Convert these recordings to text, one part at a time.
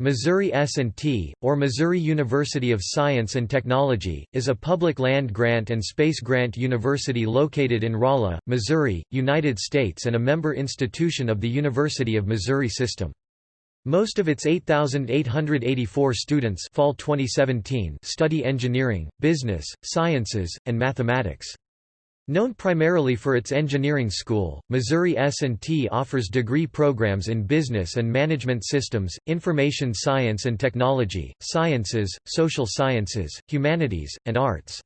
Missouri S&T, or Missouri University of Science and Technology, is a public land-grant and space-grant university located in Rolla, Missouri, United States and a member institution of the University of Missouri System. Most of its 8,884 students fall 2017 study engineering, business, sciences, and mathematics. Known primarily for its engineering school, Missouri S&T offers degree programs in business and management systems, information science and technology, sciences, social sciences, humanities, and arts.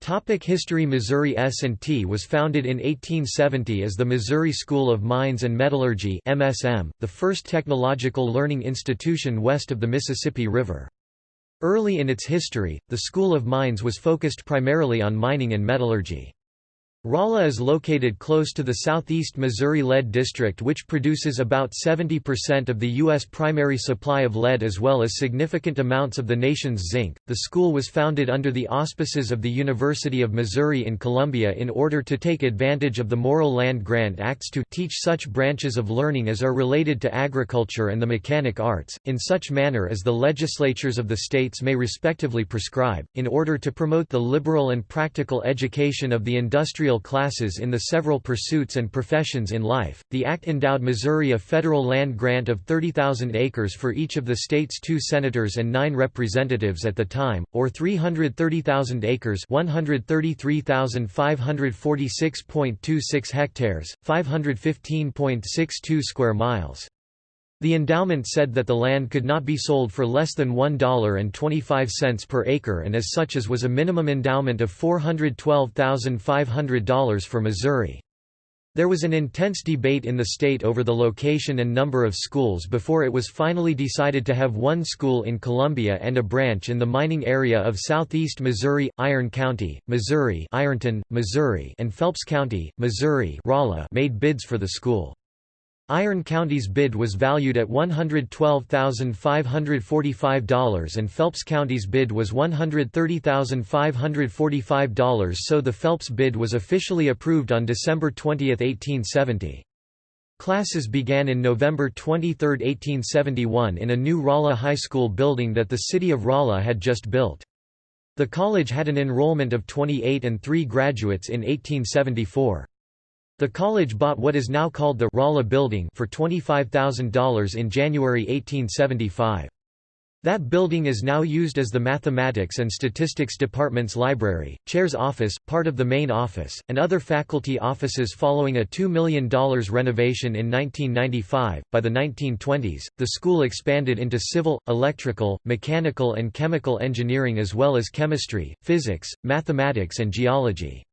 Topic History Missouri S&T was founded in 1870 as the Missouri School of Mines and Metallurgy MSM, the first technological learning institution west of the Mississippi River. Early in its history, the School of Mines was focused primarily on mining and metallurgy. Rolla is located close to the southeast Missouri lead district which produces about 70% of the U.S. primary supply of lead as well as significant amounts of the nation's zinc. The school was founded under the auspices of the University of Missouri in Columbia in order to take advantage of the Morrill Land Grant Acts to teach such branches of learning as are related to agriculture and the mechanic arts, in such manner as the legislatures of the states may respectively prescribe, in order to promote the liberal and practical education of the industrial classes in the several pursuits and professions in life. The Act endowed Missouri a federal land grant of 30,000 acres for each of the state's two senators and nine representatives at the time, or 330,000 acres 133,546.26 hectares, 515.62 square miles. The endowment said that the land could not be sold for less than $1.25 per acre and as such as was a minimum endowment of $412,500 for Missouri. There was an intense debate in the state over the location and number of schools before it was finally decided to have one school in Columbia and a branch in the mining area of southeast Missouri, Iron County, Missouri Ironton, Missouri and Phelps County, Missouri made bids for the school. Iron County's bid was valued at $112,545 and Phelps County's bid was $130,545 so the Phelps bid was officially approved on December 20, 1870. Classes began in November 23, 1871 in a new Rolla High School building that the city of Rolla had just built. The college had an enrollment of 28 and 3 graduates in 1874. The college bought what is now called the Rolla Building for $25,000 in January 1875. That building is now used as the Mathematics and Statistics Department's library, chair's office, part of the main office, and other faculty offices following a $2 million renovation in 1995. By the 1920s, the school expanded into civil, electrical, mechanical and chemical engineering as well as chemistry, physics, mathematics and geology.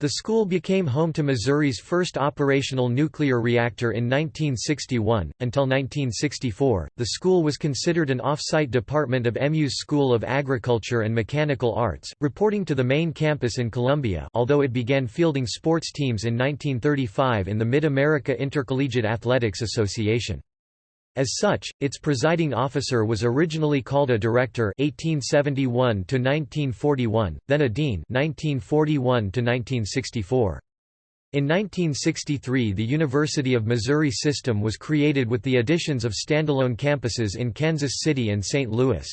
The school became home to Missouri's first operational nuclear reactor in 1961. Until 1964, the school was considered an off-site department of MU's School of Agriculture and Mechanical Arts, reporting to the main campus in Columbia although it began fielding sports teams in 1935 in the Mid-America Intercollegiate Athletics Association. As such, its presiding officer was originally called a director 1871 to 1941, then a dean 1941 to 1964. In 1963 the University of Missouri system was created with the additions of standalone campuses in Kansas City and St. Louis.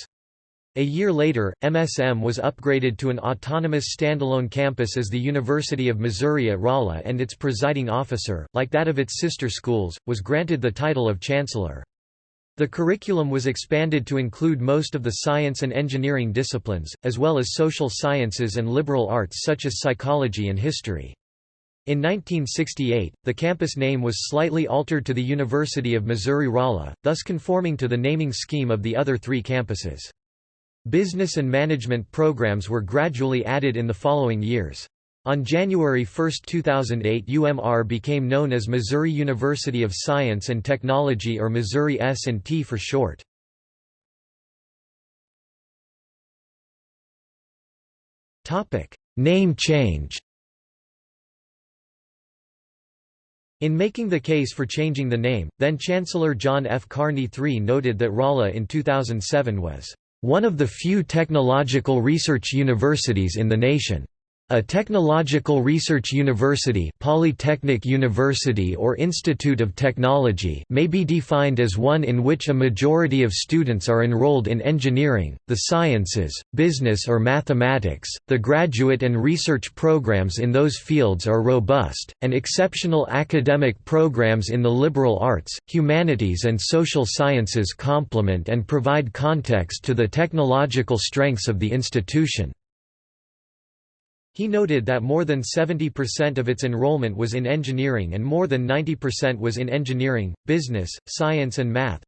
A year later, MSM was upgraded to an autonomous standalone campus as the University of Missouri at Rolla and its presiding officer, like that of its sister schools, was granted the title of chancellor. The curriculum was expanded to include most of the science and engineering disciplines, as well as social sciences and liberal arts such as psychology and history. In 1968, the campus name was slightly altered to the University of Missouri-Rolla, thus conforming to the naming scheme of the other three campuses. Business and management programs were gradually added in the following years. On January 1, 2008 UMR became known as Missouri University of Science and Technology or Missouri S&T for short. Name change In making the case for changing the name, then-Chancellor John F. Carney III noted that Rolla in 2007 was, "...one of the few technological research universities in the nation." A technological research university polytechnic university or institute of technology may be defined as one in which a majority of students are enrolled in engineering, the sciences, business or mathematics, the graduate and research programs in those fields are robust, and exceptional academic programs in the liberal arts, humanities and social sciences complement and provide context to the technological strengths of the institution. He noted that more than 70% of its enrollment was in engineering and more than 90% was in engineering, business, science and math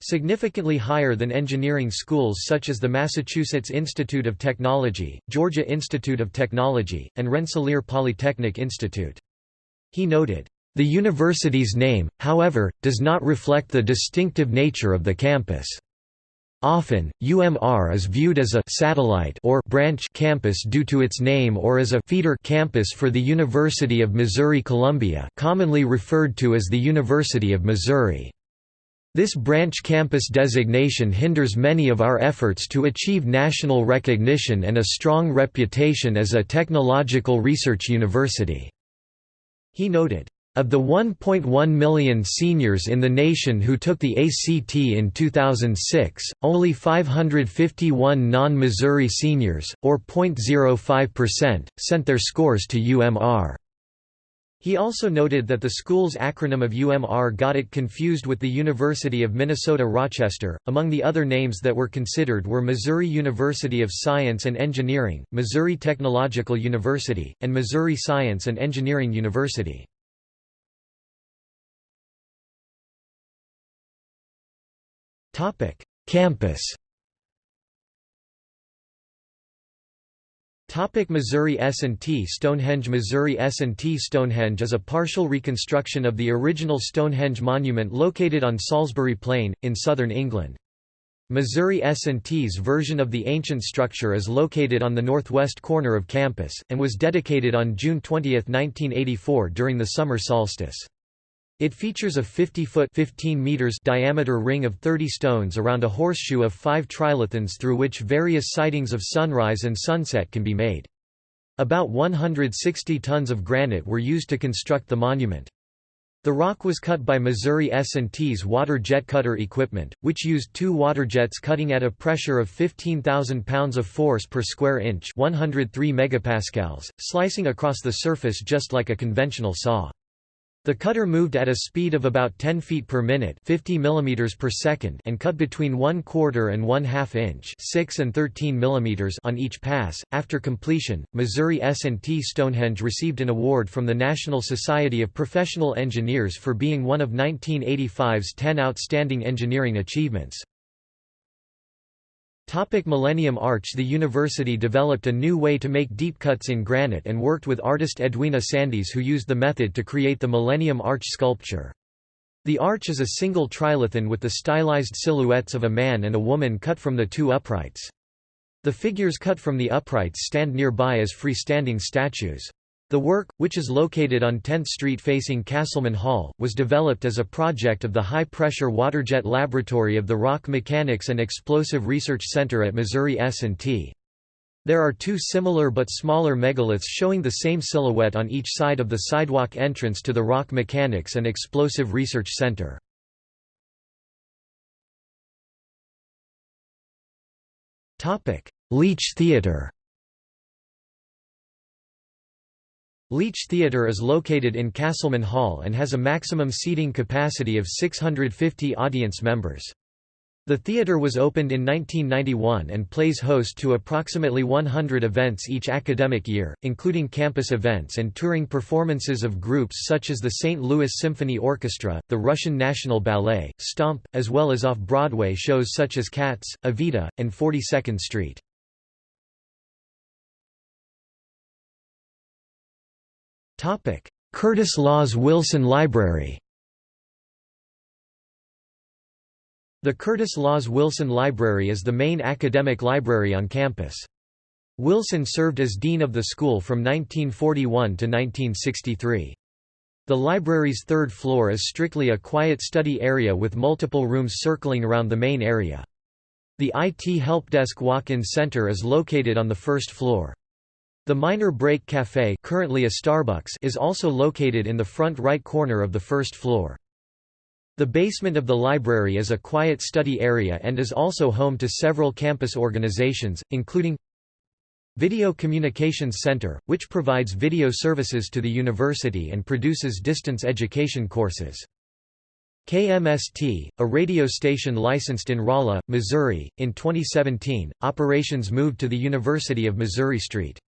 significantly higher than engineering schools such as the Massachusetts Institute of Technology, Georgia Institute of Technology, and Rensselaer Polytechnic Institute. He noted, "...the university's name, however, does not reflect the distinctive nature of the campus." Often, UMR is viewed as a satellite or branch campus due to its name or as a feeder campus for the University of Missouri-Columbia commonly referred to as the University of Missouri. This branch campus designation hinders many of our efforts to achieve national recognition and a strong reputation as a technological research university." He noted, of the 1.1 million seniors in the nation who took the ACT in 2006, only 551 non-Missouri seniors, or 0.05%, sent their scores to UMR. He also noted that the school's acronym of UMR got it confused with the University of Minnesota Rochester. Among the other names that were considered were Missouri University of Science and Engineering, Missouri Technological University, and Missouri Science and Engineering University. Campus Topic Missouri S&T Stonehenge Missouri S&T Stonehenge is a partial reconstruction of the original Stonehenge monument located on Salisbury Plain, in southern England. Missouri S&T's version of the ancient structure is located on the northwest corner of campus, and was dedicated on June 20, 1984 during the summer solstice. It features a 50-foot (15 meters) diameter ring of 30 stones around a horseshoe of five trilithons through which various sightings of sunrise and sunset can be made. About 160 tons of granite were used to construct the monument. The rock was cut by Missouri S&T's water jet cutter equipment, which used two water jets cutting at a pressure of 15,000 pounds of force per square inch 103 megapascals, slicing across the surface just like a conventional saw. The cutter moved at a speed of about 10 feet per minute 50 mm per second and cut between 1 quarter and 1 half inch 6 and 13 mm on each pass. After completion, Missouri S&T Stonehenge received an award from the National Society of Professional Engineers for being one of 1985's 10 outstanding engineering achievements. Topic Millennium Arch The university developed a new way to make deep cuts in granite and worked with artist Edwina Sandys who used the method to create the Millennium Arch sculpture. The arch is a single trilithon with the stylized silhouettes of a man and a woman cut from the two uprights. The figures cut from the uprights stand nearby as freestanding statues. The work, which is located on 10th Street facing Castleman Hall, was developed as a project of the High-Pressure Waterjet Laboratory of the Rock Mechanics and Explosive Research Center at Missouri S&T. There are two similar but smaller megaliths showing the same silhouette on each side of the sidewalk entrance to the Rock Mechanics and Explosive Research Center. Leach Theater Leach Theatre is located in Castleman Hall and has a maximum seating capacity of 650 audience members. The theatre was opened in 1991 and plays host to approximately 100 events each academic year, including campus events and touring performances of groups such as the St. Louis Symphony Orchestra, the Russian National Ballet, Stomp, as well as off-Broadway shows such as Cats, Evita, and 42nd Street. Curtis Laws Wilson Library The Curtis Laws Wilson Library is the main academic library on campus. Wilson served as dean of the school from 1941 to 1963. The library's third floor is strictly a quiet study area with multiple rooms circling around the main area. The IT Helpdesk Walk-in Center is located on the first floor. The Miner Break Café currently a Starbucks is also located in the front right corner of the first floor. The basement of the library is a quiet study area and is also home to several campus organizations, including Video Communications Center, which provides video services to the university and produces distance education courses. KMST, a radio station licensed in Rolla, Missouri, in 2017, operations moved to the University of Missouri St.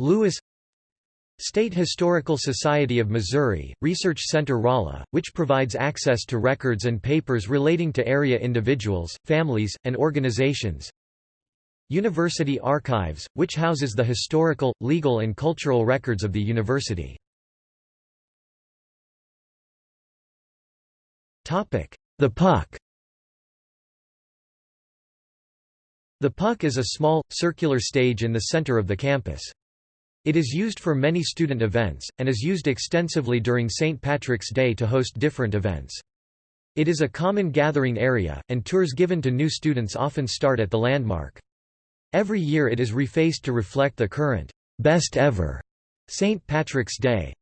Louis State Historical Society of Missouri, Research Center Rolla, which provides access to records and papers relating to area individuals, families, and organizations. University Archives, which houses the historical, legal and cultural records of the university. The Puck The Puck is a small, circular stage in the center of the campus. It is used for many student events, and is used extensively during St. Patrick's Day to host different events. It is a common gathering area, and tours given to new students often start at the landmark. Every year it is refaced to reflect the current, best ever St. Patrick's Day.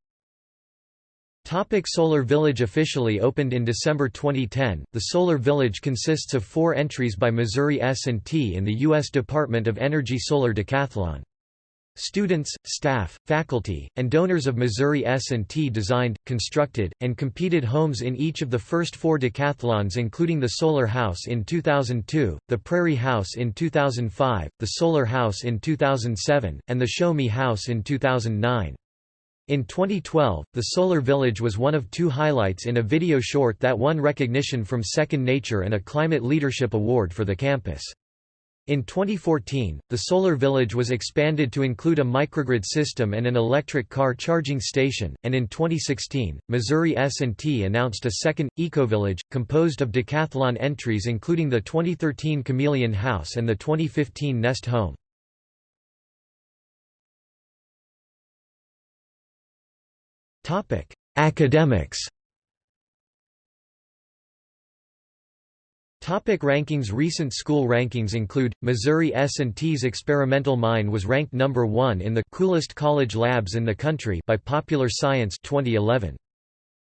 Topic Solar Village Officially opened in December 2010, the Solar Village consists of four entries by Missouri S&T in the U.S. Department of Energy Solar Decathlon. Students, staff, faculty, and donors of Missouri S&T designed, constructed, and competed homes in each of the first four decathlons including the Solar House in 2002, the Prairie House in 2005, the Solar House in 2007, and the Show Me House in 2009. In 2012, the Solar Village was one of two highlights in a video short that won recognition from Second Nature and a Climate Leadership Award for the campus. In 2014, the Solar Village was expanded to include a microgrid system and an electric car charging station, and in 2016, Missouri S&T announced a second, Ecovillage, composed of decathlon entries including the 2013 Chameleon House and the 2015 Nest Home. Academics Topic rankings Recent school rankings include, Missouri S&T's experimental mine was ranked number 1 in the coolest college labs in the country by Popular Science 2011.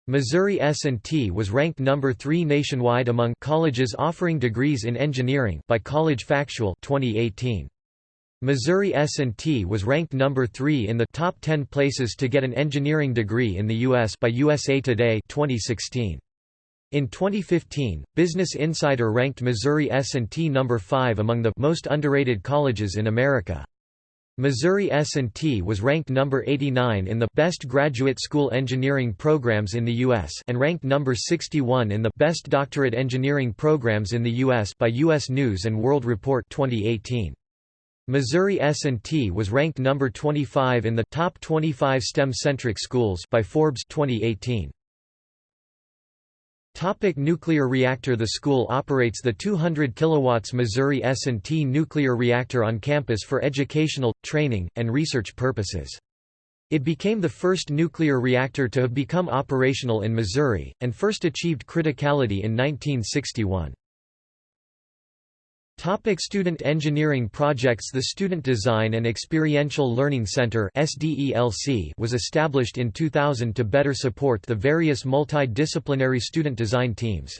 Missouri S&T was ranked number 3 nationwide among colleges offering degrees in engineering by College Factual 2018. Missouri S&T was ranked number 3 in the top 10 places to get an engineering degree in the US by USA Today 2016. In 2015, Business Insider ranked Missouri S&T number 5 among the most underrated colleges in America. Missouri S&T was ranked number 89 in the Best Graduate School Engineering Programs in the U.S. and ranked number 61 in the Best Doctorate Engineering Programs in the U.S. by U.S. News & World Report 2018. Missouri S&T was ranked number 25 in the Top 25 STEM-Centric Schools by Forbes 2018. Topic nuclear reactor The school operates the 200 kW Missouri S&T nuclear reactor on campus for educational, training, and research purposes. It became the first nuclear reactor to have become operational in Missouri, and first achieved criticality in 1961. Topic student engineering projects The Student Design and Experiential Learning Center was established in 2000 to better support the various multidisciplinary student design teams.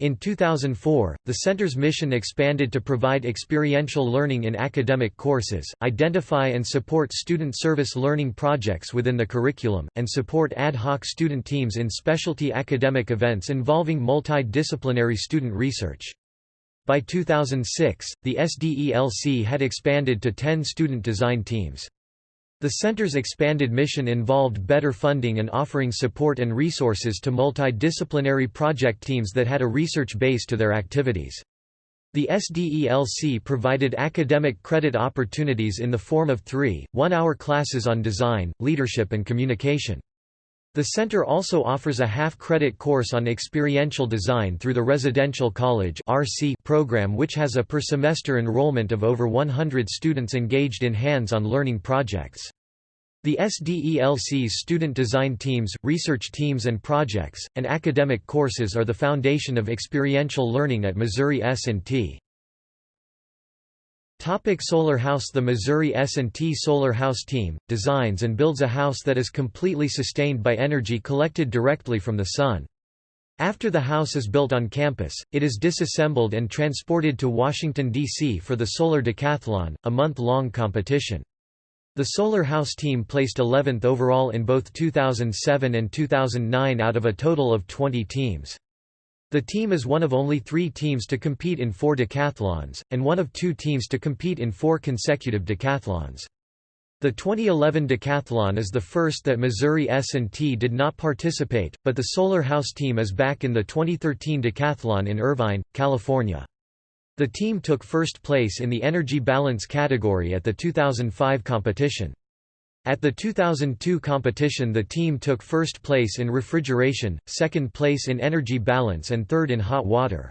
In 2004, the center's mission expanded to provide experiential learning in academic courses, identify and support student service learning projects within the curriculum, and support ad hoc student teams in specialty academic events involving multidisciplinary student research. By 2006, the SDELC had expanded to 10 student design teams. The center's expanded mission involved better funding and offering support and resources to multidisciplinary project teams that had a research base to their activities. The SDELC provided academic credit opportunities in the form of three, one-hour classes on design, leadership and communication. The center also offers a half-credit course on experiential design through the Residential College program which has a per-semester enrollment of over 100 students engaged in hands-on learning projects. The SDELC's student design teams, research teams and projects, and academic courses are the foundation of experiential learning at Missouri S&T. Topic solar House The Missouri S&T Solar House team, designs and builds a house that is completely sustained by energy collected directly from the sun. After the house is built on campus, it is disassembled and transported to Washington, D.C. for the Solar Decathlon, a month-long competition. The Solar House team placed 11th overall in both 2007 and 2009 out of a total of 20 teams. The team is one of only three teams to compete in four decathlons, and one of two teams to compete in four consecutive decathlons. The 2011 decathlon is the first that Missouri S&T did not participate, but the Solar House team is back in the 2013 decathlon in Irvine, California. The team took first place in the energy balance category at the 2005 competition. At the 2002 competition the team took first place in refrigeration, second place in energy balance and third in hot water.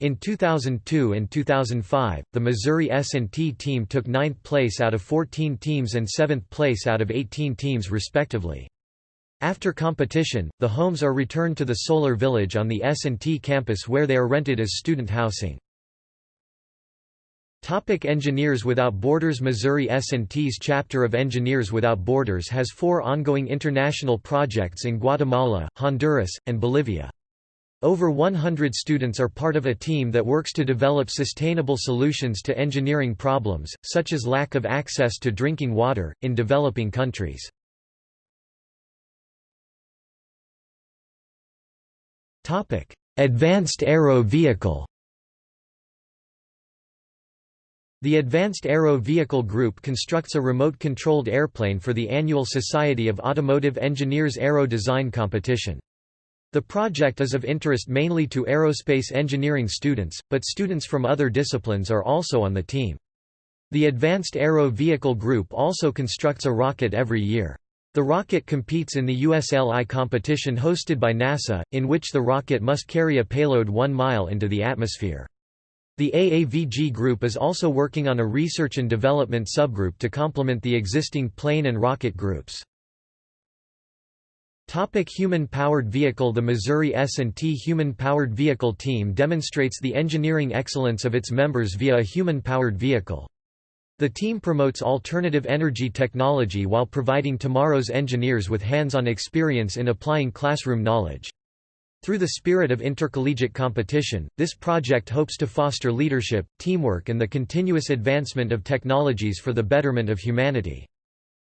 In 2002 and 2005, the Missouri S&T team took ninth place out of 14 teams and seventh place out of 18 teams respectively. After competition, the homes are returned to the Solar Village on the S&T campus where they are rented as student housing. Topic Engineers Without Borders Missouri S&T's chapter of Engineers Without Borders has four ongoing international projects in Guatemala, Honduras, and Bolivia. Over 100 students are part of a team that works to develop sustainable solutions to engineering problems, such as lack of access to drinking water, in developing countries. Advanced Aero Vehicle The Advanced Aero Vehicle Group constructs a remote-controlled airplane for the annual Society of Automotive Engineers Aero Design competition. The project is of interest mainly to aerospace engineering students, but students from other disciplines are also on the team. The Advanced Aero Vehicle Group also constructs a rocket every year. The rocket competes in the USLI competition hosted by NASA, in which the rocket must carry a payload one mile into the atmosphere. The AAVG group is also working on a research and development subgroup to complement the existing plane and rocket groups. Topic Human-powered vehicle The Missouri S&T Human-powered vehicle team demonstrates the engineering excellence of its members via a human-powered vehicle. The team promotes alternative energy technology while providing tomorrow's engineers with hands-on experience in applying classroom knowledge. Through the spirit of intercollegiate competition, this project hopes to foster leadership, teamwork and the continuous advancement of technologies for the betterment of humanity.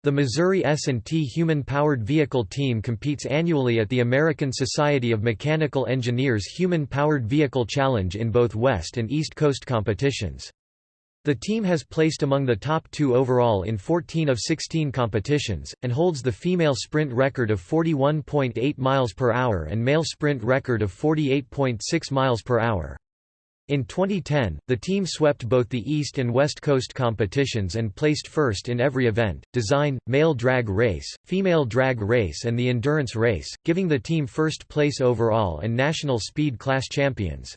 The Missouri S&T Human-Powered Vehicle Team competes annually at the American Society of Mechanical Engineers Human-Powered Vehicle Challenge in both West and East Coast competitions. The team has placed among the top two overall in 14 of 16 competitions, and holds the female sprint record of 41.8 miles per hour and male sprint record of 48.6 miles per hour. In 2010, the team swept both the East and West Coast competitions and placed first in every event, design, male drag race, female drag race and the endurance race, giving the team first place overall and national speed class champions.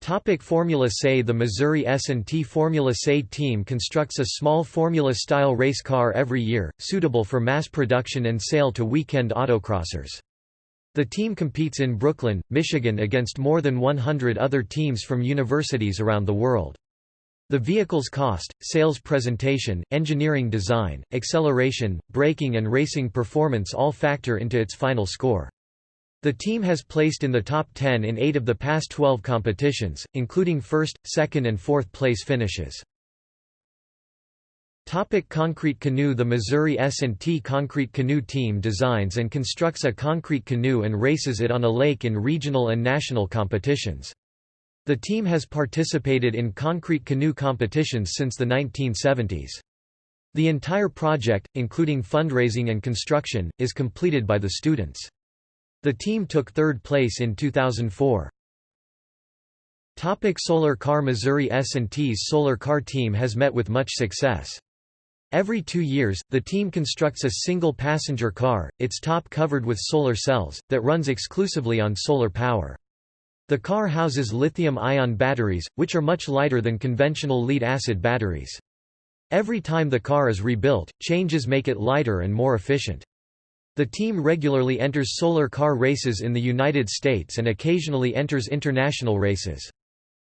Topic Formula SAE The Missouri S&T Formula SAE team constructs a small Formula-style race car every year, suitable for mass production and sale to weekend autocrossers. The team competes in Brooklyn, Michigan against more than 100 other teams from universities around the world. The vehicle's cost, sales presentation, engineering design, acceleration, braking and racing performance all factor into its final score. The team has placed in the top 10 in 8 of the past 12 competitions, including first, second and fourth place finishes. Topic concrete canoe The Missouri S&T Concrete Canoe Team designs and constructs a concrete canoe and races it on a lake in regional and national competitions. The team has participated in concrete canoe competitions since the 1970s. The entire project, including fundraising and construction, is completed by the students. The team took third place in 2004. Topic solar car Missouri S&T's solar car team has met with much success. Every two years, the team constructs a single passenger car, its top covered with solar cells, that runs exclusively on solar power. The car houses lithium-ion batteries, which are much lighter than conventional lead-acid batteries. Every time the car is rebuilt, changes make it lighter and more efficient. The team regularly enters solar car races in the United States and occasionally enters international races.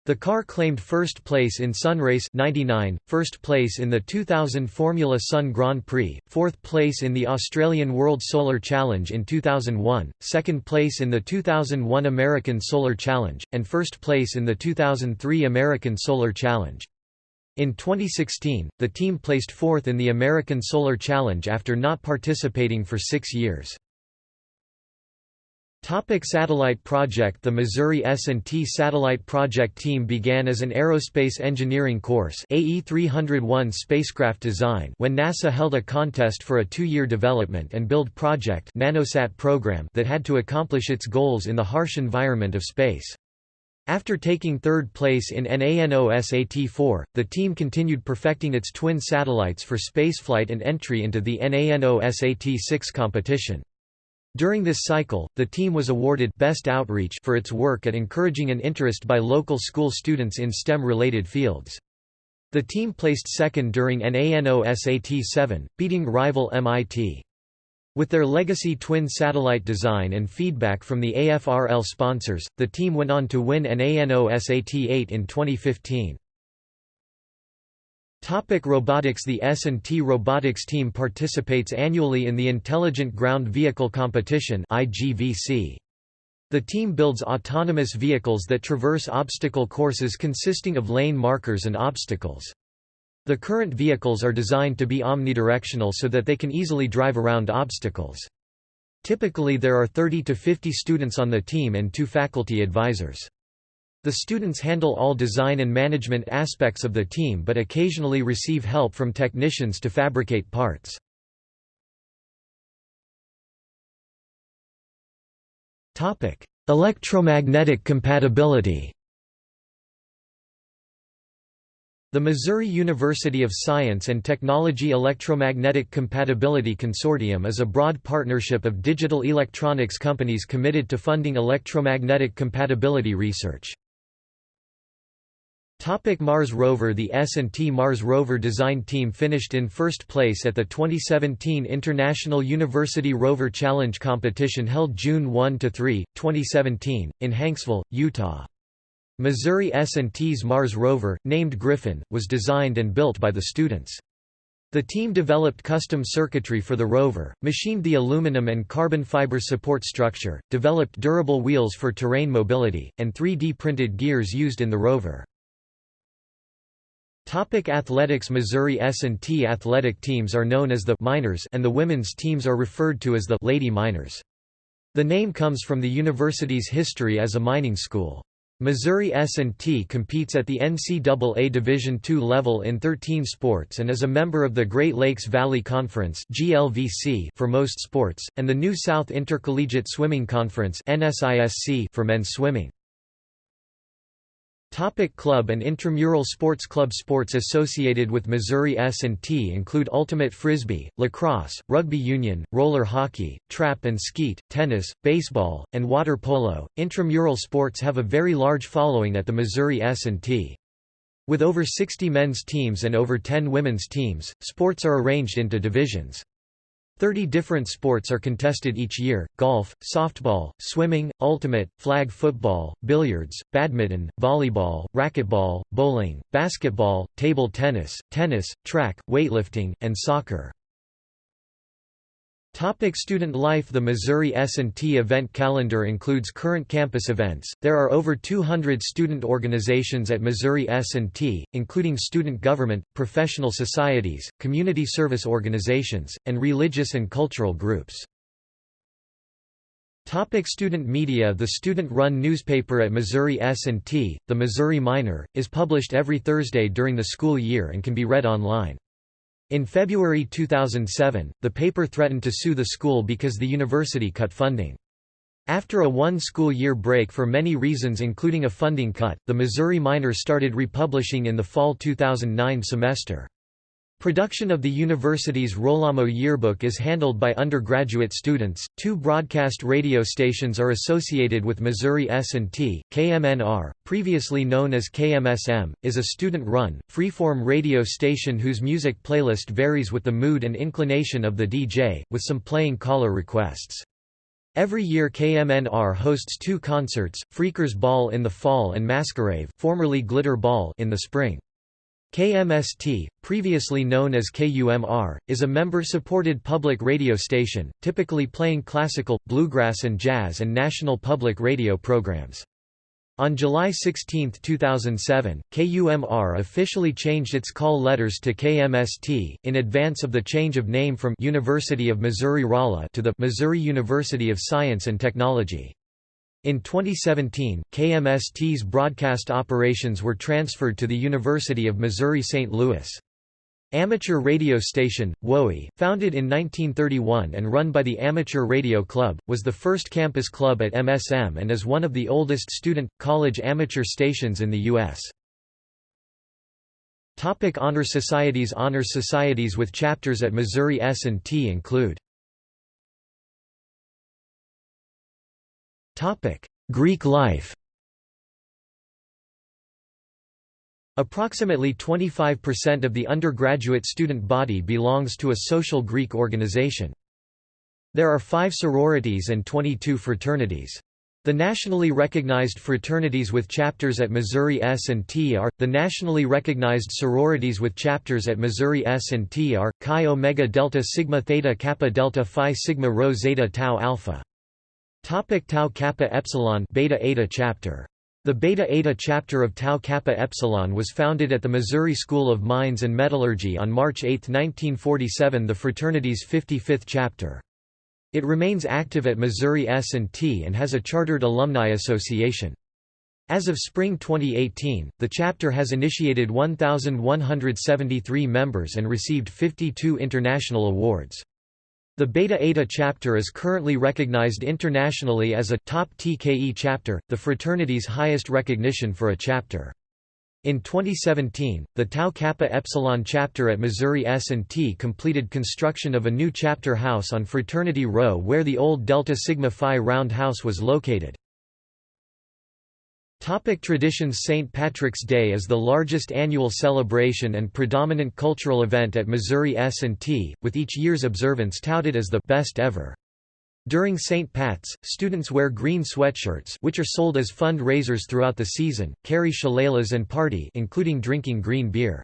The car claimed first place in Sunrayce 99, first place in the 2000 Formula Sun Grand Prix, fourth place in the Australian World Solar Challenge in 2001, second place in the 2001 American Solar Challenge, and first place in the 2003 American Solar Challenge. In 2016, the team placed fourth in the American Solar Challenge after not participating for six years. Topic satellite project The Missouri S&T Satellite Project team began as an aerospace engineering course AE 301 spacecraft design when NASA held a contest for a two-year development and build project nanosat program that had to accomplish its goals in the harsh environment of space. After taking third place in NANOSAT-4, the team continued perfecting its twin satellites for spaceflight and entry into the NANOSAT-6 competition. During this cycle, the team was awarded Best Outreach for its work at encouraging an interest by local school students in STEM-related fields. The team placed second during NANO SAT-7, beating rival MIT. With their legacy twin satellite design and feedback from the AFRL sponsors, the team went on to win NANO SAT-8 in 2015. Topic robotics The S&T Robotics team participates annually in the Intelligent Ground Vehicle Competition The team builds autonomous vehicles that traverse obstacle courses consisting of lane markers and obstacles. The current vehicles are designed to be omnidirectional so that they can easily drive around obstacles. Typically there are 30 to 50 students on the team and two faculty advisors. The students handle all design and management aspects of the team but occasionally receive help from technicians to fabricate parts. Electromagnetic compatibility The Missouri University of Science and Technology Electromagnetic Compatibility Consortium is a broad partnership of digital electronics companies committed to funding electromagnetic compatibility research. Topic Mars rover The S&T Mars rover design team finished in first place at the 2017 International University Rover Challenge competition held June 1–3, 2017, in Hanksville, Utah. Missouri S&T's Mars rover, named Griffin, was designed and built by the students. The team developed custom circuitry for the rover, machined the aluminum and carbon fiber support structure, developed durable wheels for terrain mobility, and 3D printed gears used in the rover. Topic athletics Missouri S&T athletic teams are known as the Miners and the women's teams are referred to as the Lady Miners. The name comes from the university's history as a mining school. Missouri S&T competes at the NCAA Division II level in 13 sports and is a member of the Great Lakes Valley Conference for most sports, and the New South Intercollegiate Swimming Conference for men's swimming. Topic club and intramural sports Club sports associated with Missouri S&T include ultimate frisbee, lacrosse, rugby union, roller hockey, trap and skeet, tennis, baseball, and water polo. Intramural sports have a very large following at the Missouri S&T. With over 60 men's teams and over 10 women's teams, sports are arranged into divisions. Thirty different sports are contested each year, golf, softball, swimming, ultimate, flag football, billiards, badminton, volleyball, racquetball, bowling, basketball, table tennis, tennis, track, weightlifting, and soccer. Topic student life The Missouri S&T event calendar includes current campus events. There are over 200 student organizations at Missouri S&T, including student government, professional societies, community service organizations, and religious and cultural groups. Topic student media The student-run newspaper at Missouri S&T, The Missouri Miner, is published every Thursday during the school year and can be read online. In February 2007, the paper threatened to sue the school because the university cut funding. After a one-school year break for many reasons including a funding cut, the Missouri Miner started republishing in the fall 2009 semester. Production of the university's Rollamo yearbook is handled by undergraduate students. Two broadcast radio stations are associated with Missouri S&T. KMNR, previously known as KMSM, is a student-run, freeform radio station whose music playlist varies with the mood and inclination of the DJ, with some playing caller requests. Every year KMNR hosts two concerts, Freakers Ball in the fall and Masquerade formerly Glitter Ball in the spring. KMST, previously known as KUMR, is a member-supported public radio station, typically playing classical, bluegrass and jazz and national public radio programs. On July 16, 2007, KUMR officially changed its call letters to KMST, in advance of the change of name from University of Missouri-Rolla to the Missouri University of Science and Technology. In 2017, KMST's broadcast operations were transferred to the University of Missouri-St. Louis. Amateur radio station, WOE, founded in 1931 and run by the Amateur Radio Club, was the first campus club at MSM and is one of the oldest student, college amateur stations in the U.S. Topic Honor Societies Honor societies with chapters at Missouri S&T include Greek life Approximately 25% of the undergraduate student body belongs to a social Greek organization. There are five sororities and 22 fraternities. The nationally recognized fraternities with chapters at Missouri S&T are, the nationally recognized sororities with chapters at Missouri S&T are, Chi Omega Delta Sigma Theta Kappa Delta Phi Sigma Rho Zeta Tau Alpha. Topic Tau Kappa Epsilon Beta Eta chapter. The Beta Eta chapter of Tau Kappa Epsilon was founded at the Missouri School of Mines and Metallurgy on March 8, 1947 the fraternity's 55th chapter. It remains active at Missouri S&T and has a chartered alumni association. As of spring 2018, the chapter has initiated 1,173 members and received 52 international awards. The Beta Eta chapter is currently recognized internationally as a top TKE chapter, the fraternity's highest recognition for a chapter. In 2017, the Tau Kappa Epsilon chapter at Missouri S&T completed construction of a new chapter house on Fraternity Row where the old Delta Sigma Phi roundhouse was located. Topic traditions St. Patrick's Day is the largest annual celebration and predominant cultural event at Missouri S&T, with each year's observance touted as the best ever. During St. Pat's, students wear green sweatshirts which are sold as fund-raisers throughout the season, carry shillelaghs and party including drinking green beer.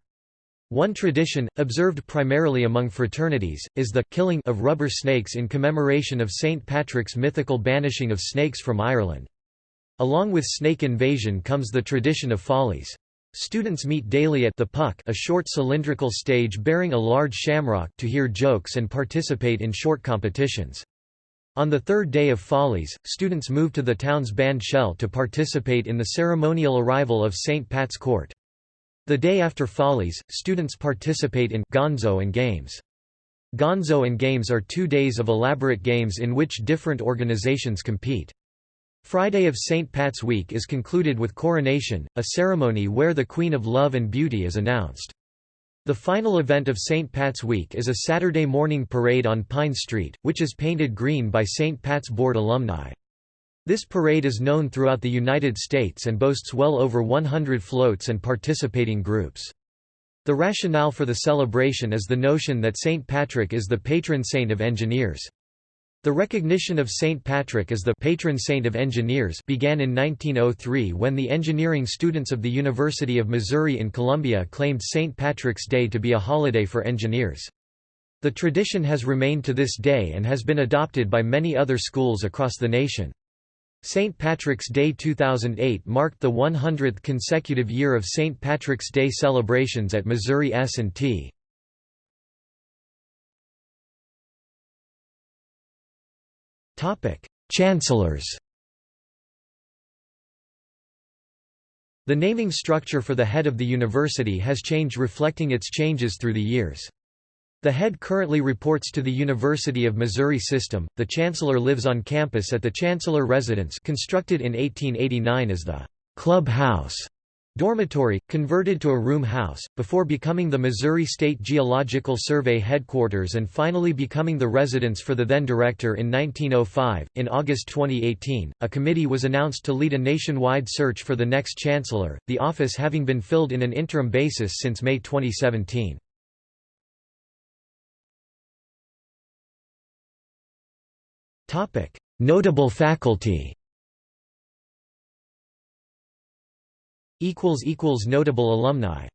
One tradition, observed primarily among fraternities, is the killing of rubber snakes in commemoration of St. Patrick's mythical banishing of snakes from Ireland. Along with snake invasion comes the tradition of follies. Students meet daily at the Puck a short cylindrical stage bearing a large shamrock to hear jokes and participate in short competitions. On the third day of Follies, students move to the town's band shell to participate in the ceremonial arrival of St. Pat's Court. The day after Follies, students participate in Gonzo and Games. Gonzo and Games are two days of elaborate games in which different organizations compete. Friday of St. Pat's Week is concluded with coronation, a ceremony where the Queen of Love and Beauty is announced. The final event of St. Pat's Week is a Saturday morning parade on Pine Street, which is painted green by St. Pat's Board alumni. This parade is known throughout the United States and boasts well over 100 floats and participating groups. The rationale for the celebration is the notion that St. Patrick is the patron saint of engineers. The recognition of St. Patrick as the patron saint of engineers began in 1903 when the engineering students of the University of Missouri in Columbia claimed St. Patrick's Day to be a holiday for engineers. The tradition has remained to this day and has been adopted by many other schools across the nation. St. Patrick's Day 2008 marked the 100th consecutive year of St. Patrick's Day celebrations at Missouri S&T. Chancellors The naming structure for the head of the university has changed reflecting its changes through the years. The head currently reports to the University of Missouri System. The chancellor lives on campus at the Chancellor Residence constructed in 1889 as the Club House dormitory, converted to a room house, before becoming the Missouri State Geological Survey headquarters and finally becoming the residence for the then director in 1905. In August 2018, a committee was announced to lead a nationwide search for the next chancellor, the office having been filled in an interim basis since May 2017. Notable faculty Notable alumni